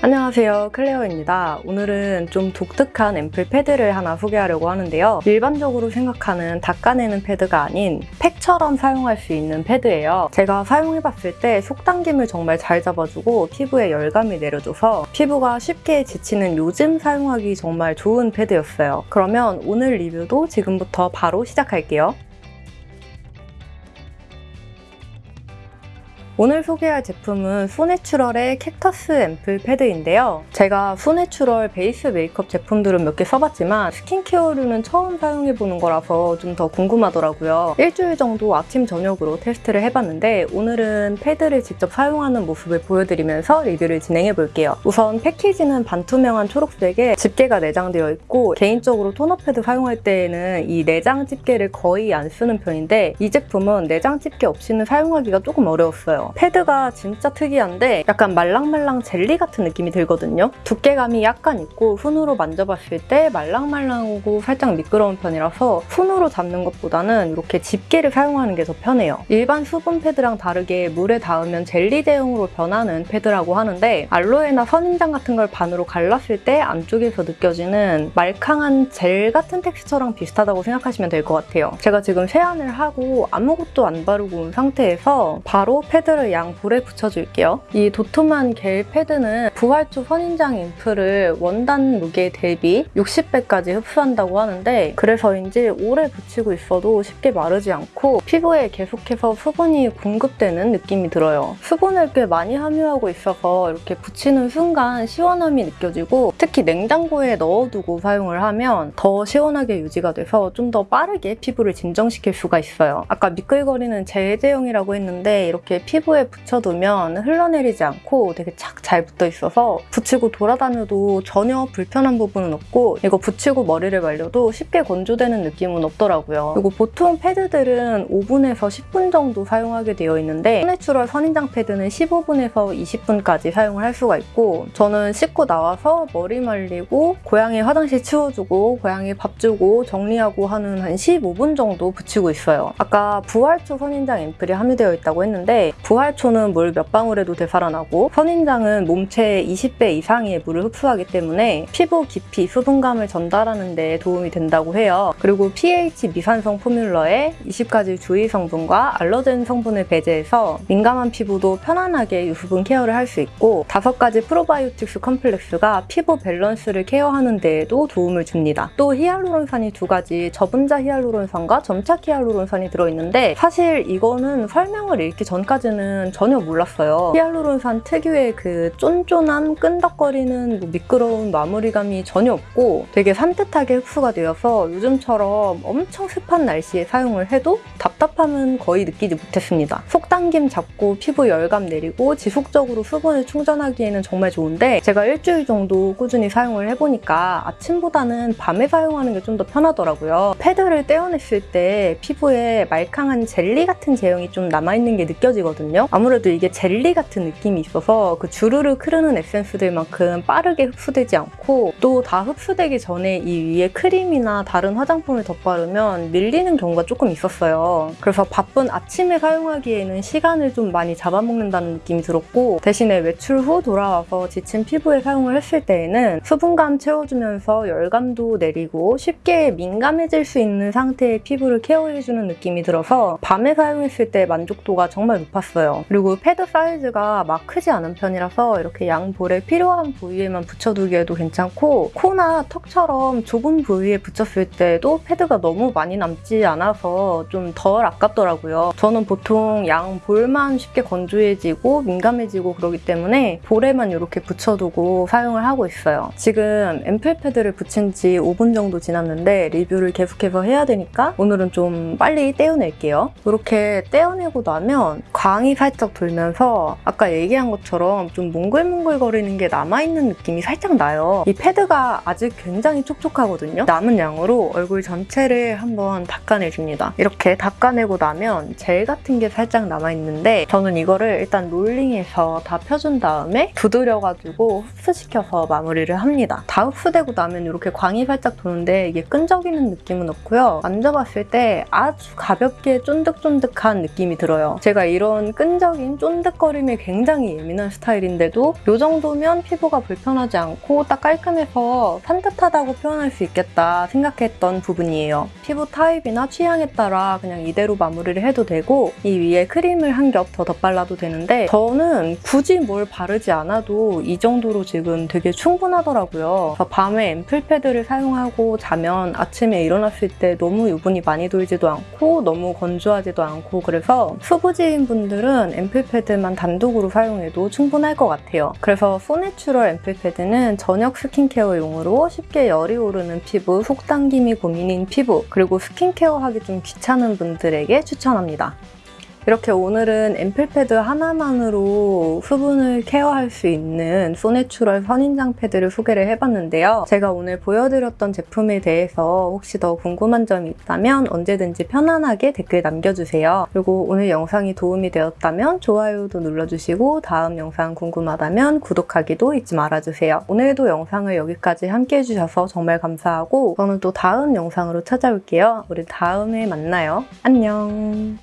안녕하세요. 클레어입니다. 오늘은 좀 독특한 앰플 패드를 하나 소개하려고 하는데요. 일반적으로 생각하는 닦아내는 패드가 아닌 팩처럼 사용할 수 있는 패드예요. 제가 사용해봤을 때 속당김을 정말 잘 잡아주고 피부에 열감이 내려줘서 피부가 쉽게 지치는 요즘 사용하기 정말 좋은 패드였어요. 그러면 오늘 리뷰도 지금부터 바로 시작할게요 오늘 소개할 제품은 소내추럴의 cactus 앰플 패드인데요. 제가 소내추럴 베이스 메이크업 제품들은 몇 개 써봤지만 스킨케어류는 처음 사용해보는 거라서 좀 더 궁금하더라고요. 일주일 정도 아침 저녁으로 테스트를 해봤는데 오늘은 패드를 직접 사용하는 모습을 보여드리면서 리뷰를 진행해볼게요. 우선 패키지는 반투명한 초록색에 집게가 내장되어 있고 개인적으로 토너 패드 사용할 때에는 이 내장 집게를 거의 안 쓰는 편인데 이 제품은 내장 집게 없이는 사용하기가 조금 어려웠어요. 패드가 진짜 특이한데 약간 말랑말랑 젤리 같은 느낌이 들거든요. 두께감이 약간 있고 손으로 만져봤을 때 말랑말랑하고 살짝 미끄러운 편이라서 손으로 잡는 것보다는 이렇게 집게를 사용하는 게 더 편해요. 일반 수분 패드랑 다르게 물에 닿으면 젤리 제형으로 변하는 패드라고 하는데 알로에나 선인장 같은 걸 반으로 갈랐을 때 안쪽에서 느껴지는 말캉한 젤 같은 텍스처랑 비슷하다고 생각하시면 될 것 같아요. 제가 지금 세안을 하고 아무것도 안 바르고 온 상태에서 바로 패드를 패드를 양 볼에 붙여줄게요. 이 도톰한 겔 패드는 부활초 선인장 앰플을 원단 무게 대비 60배까지 흡수한다고 하는데 그래서인지 오래 붙이고 있어도 쉽게 마르지 않고 피부에 계속해서 수분이 공급되는 느낌이 들어요. 수분을 꽤 많이 함유하고 있어서 이렇게 붙이는 순간 시원함이 느껴지고 특히 냉장고에 넣어두고 사용을 하면 더 시원하게 유지가 돼서 좀 더 빠르게 피부를 진정시킬 수가 있어요. 아까 미끌거리는 제제형이라고 했는데 이렇게 피부 피부에 붙여두면 흘러내리지 않고 되게 착 잘 붙어 있어서 붙이고 돌아다녀도 전혀 불편한 부분은 없고 이거 붙이고 머리를 말려도 쉽게 건조되는 느낌은 없더라고요. 그리고 보통 패드들은 5분에서 10분 정도 사용하게 되어 있는데 소내추럴 선인장 패드는 15분에서 20분까지 사용을 할 수가 있고 저는 씻고 나와서 머리 말리고 고양이 화장실 치워주고 고양이 밥 주고 정리하고 하는 한 15분 정도 붙이고 있어요. 아까 부활초 선인장 앰플이 함유되어 있다고 했는데 부활 초는 물 몇 방울에도 되살아나고 선인장은 몸체의 20배 이상의 물을 흡수하기 때문에 피부 깊이 수분감을 전달하는 데 도움이 된다고 해요. 그리고 pH 미산성 formula에 20가지 주의 성분과 allergen 성분을 배제해서 민감한 피부도 편안하게 유수분 케어를 할 수 있고 5가지 프로바이오틱스 complex가 피부 밸런스를 케어하는 데에도 도움을 줍니다. 또 히알루론산이 두 가지 저분자 히알루론산과 점착 히알루론산이 들어있는데 사실 이거는 설명을 읽기 전까지는 전에는 전혀 몰랐어요. 히알루론산 특유의 그 쫀쫀한 끈덕거리는 뭐 미끄러운 마무리감이 전혀 없고 되게 산뜻하게 흡수가 되어서 요즘처럼 엄청 습한 날씨에 사용을 해도 답답함은 거의 느끼지 못했습니다. 속당김 잡고 피부 열감 내리고 지속적으로 수분을 충전하기에는 정말 좋은데 제가 일주일 정도 꾸준히 사용을 해보니까 아침보다는 밤에 사용하는 게 좀 더 편하더라고요. 패드를 떼어냈을 때 피부에 말캉한 젤리 같은 제형이 좀 남아있는 게 느껴지거든요. 있거든요. 아무래도 이게 젤리 같은 느낌이 있어서 그 주르륵 흐르는 에센스들만큼 빠르게 흡수되지 않고 또 다 흡수되기 전에 이 위에 크림이나 다른 화장품을 덧바르면 밀리는 경우가 조금 있었어요. 그래서 바쁜 아침에 사용하기에는 시간을 좀 많이 잡아먹는다는 느낌이 들었고 대신에 외출 후 돌아와서 지친 피부에 사용을 했을 때에는 수분감 채워주면서 열감도 내리고 쉽게 민감해질 수 있는 상태의 피부를 케어해주는 느낌이 들어서 밤에 사용했을 때 만족도가 정말 높았어요. 있어요. 그리고 패드 사이즈가 막 크지 않은 편이라서 이렇게 양 볼에 필요한 부위에만 붙여두기에도 괜찮고 코나 턱처럼 좁은 부위에 붙였을 때도 패드가 너무 많이 남지 않아서 좀 덜 아깝더라고요. 저는 보통 양 볼만 쉽게 건조해지고 민감해지고 그러기 때문에 볼에만 이렇게 붙여두고 사용을 하고 있어요. 지금 앰플 패드를 붙인 지 5분 정도 지났는데 리뷰를 계속해서 해야 되니까 오늘은 좀 빨리 떼어낼게요. 이렇게 떼어내고 나면 광이 양이 살짝 돌면서 아까 얘기한 것처럼 좀 몽글몽글거리는 게 남아있는 느낌이 살짝 나요. 이 패드가 아직 굉장히 촉촉하거든요. 남은 양으로 얼굴 전체를 한번 닦아내줍니다. 이렇게 닦아내고 나면 젤 같은 게 살짝 남아있는데 저는 이거를 일단 롤링해서 다 펴준 다음에 두드려가지고 흡수시켜서 마무리를 합니다. 다 흡수되고 나면 이렇게 광이 살짝 도는데 이게 끈적이는 느낌은 없고요. 만져봤을 때 아주 가볍게 쫀득쫀득한 느낌이 들어요. 제가 이런 끈적임, 쫀득거림에 굉장히 예민한 스타일인데도 이 정도면 피부가 불편하지 않고 딱 깔끔해서 산뜻하다고 표현할 수 있겠다 생각했던 부분이에요. 피부 타입이나 취향에 따라 그냥 이대로 마무리를 해도 되고 이 위에 크림을 한 겹 더 덧발라도 되는데 저는 굳이 뭘 바르지 않아도 이 정도로 지금 되게 충분하더라고요. 밤에 앰플 패드를 사용하고 자면 아침에 일어났을 때 너무 유분이 많이 돌지도 않고 너무 건조하지도 않고 그래서 수부지인 분들은 앰플 패드만 단독으로 사용해도 충분할 것 같아요. 그래서 소내추럴 앰플 패드는 저녁 스킨케어용으로 쉽게 열이 오르는 피부, 속당김이 고민인 피부, 그리고 스킨케어 하기 좀 귀찮은 분들에게 추천합니다. 이렇게 오늘은 앰플패드 하나만으로 수분을 케어할 수 있는 소내추럴 선인장 패드를 소개를 해봤는데요. 제가 오늘 보여드렸던 제품에 대해서 혹시 더 궁금한 점이 있다면 언제든지 편안하게 댓글 남겨주세요. 그리고 오늘 영상이 도움이 되었다면 좋아요도 눌러주시고 다음 영상 궁금하다면 구독하기도 잊지 말아주세요. 오늘도 영상을 여기까지 함께 해주셔서 정말 감사하고 저는 또 다음 영상으로 찾아올게요. 우리 다음에 만나요. 안녕.